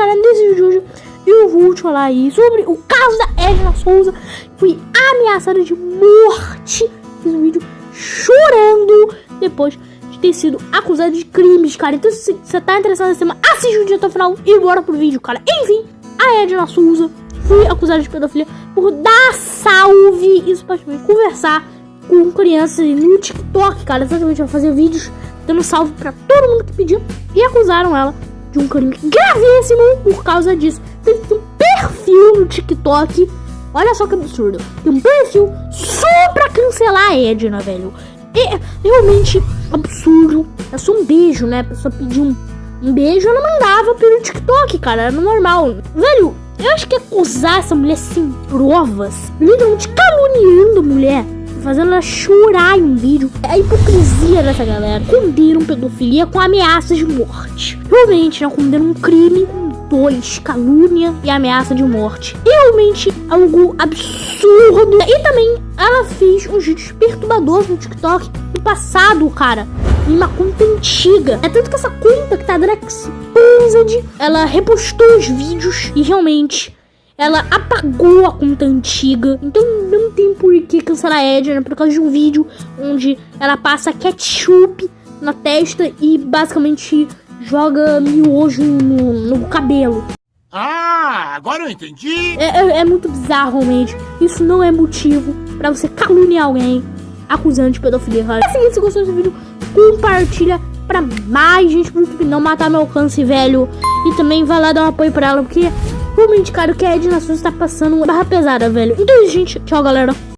galera, nesse vídeo eu vou te falar aí sobre o caso da Edna Souza. Fui ameaçada de morte. Fiz um vídeo chorando depois de ter sido acusada de crimes, cara. Então se você tá interessado nesse tema, assiste o vídeo até o final e bora pro vídeo, cara. Enfim, a Edna Souza foi acusada de pedofilia por dar salve e supostamente conversar com crianças no TikTok, cara. Exatamente, vai fazer vídeos dando salve pra todo mundo que pediu e acusaram ela de um crime gravíssimo por causa disso. Tem um perfil no TikTok. Olha só que absurdo. Tem um perfil só pra cancelar a Edna, velho. É realmente absurdo. É só um beijo, né? A pessoa pediu um, um beijo, ela mandava pelo TikTok, cara. Era normal. Velho, eu acho que acusar essa mulher sem provas, literalmente caluniando a mulher, fazendo ela chorar em um vídeo. É a hipocrisia dessa galera. Condenam pedofilia com ameaças de morte. Realmente, né? Condenam um crime com dois, calúnia e ameaça de morte. Realmente algo absurdo. E também ela fez uns vídeos perturbadores no TikTok no passado, cara. Em uma conta antiga. É tanto que essa conta que tá Drex Exposed, ela repostou os vídeos e realmente ela apagou a conta antiga. Então não tem por que cancelar a Edna por causa de um vídeo onde ela passa ketchup na testa e basicamente joga miojo no, no cabelo. Ah, agora eu entendi. É, é, é, muito bizarro, realmente. Isso não é motivo para você caluniar alguém acusando de pedofilia. É o seguinte, se gostou desse vídeo, compartilha pra mais gente pro YouTube não matar meu alcance, velho. E também vai lá dar um apoio pra ela, porque realmente, cara, o que a Edna Souza tá passando barra pesada, velho. Então, gente, tchau, galera.